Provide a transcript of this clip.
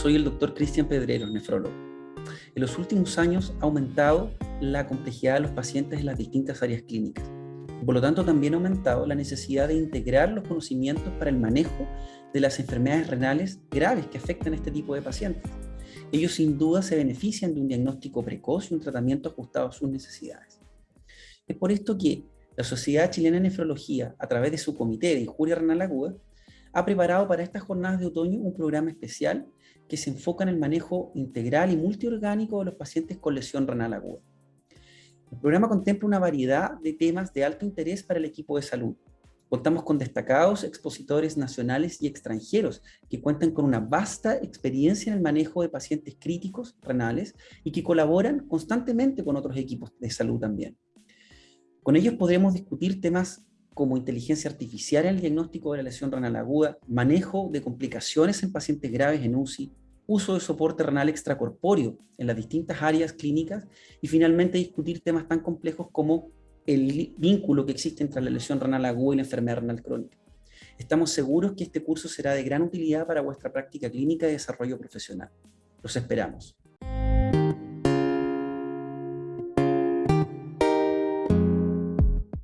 soy el doctor Cristian Pedrero, nefrólogo. En los últimos años ha aumentado la complejidad de los pacientes en las distintas áreas clínicas. Por lo tanto, también ha aumentado la necesidad de integrar los conocimientos para el manejo de las enfermedades renales graves que afectan a este tipo de pacientes. Ellos sin duda se benefician de un diagnóstico precoz y un tratamiento ajustado a sus necesidades. Es por esto que la Sociedad Chilena de Nefrología, a través de su Comité de Injuria Renal Aguda, ha preparado para estas jornadas de otoño un programa especial que se enfoca en el manejo integral y multiorgánico de los pacientes con lesión renal aguda. El programa contempla una variedad de temas de alto interés para el equipo de salud. Contamos con destacados expositores nacionales y extranjeros que cuentan con una vasta experiencia en el manejo de pacientes críticos renales y que colaboran constantemente con otros equipos de salud también. Con ellos podremos discutir temas como inteligencia artificial en el diagnóstico de la lesión renal aguda, manejo de complicaciones en pacientes graves en UCI, uso de soporte renal extracorpóreo en las distintas áreas clínicas y finalmente discutir temas tan complejos como el vínculo que existe entre la lesión renal aguda y la enfermedad renal crónica. Estamos seguros que este curso será de gran utilidad para vuestra práctica clínica y desarrollo profesional. Los esperamos.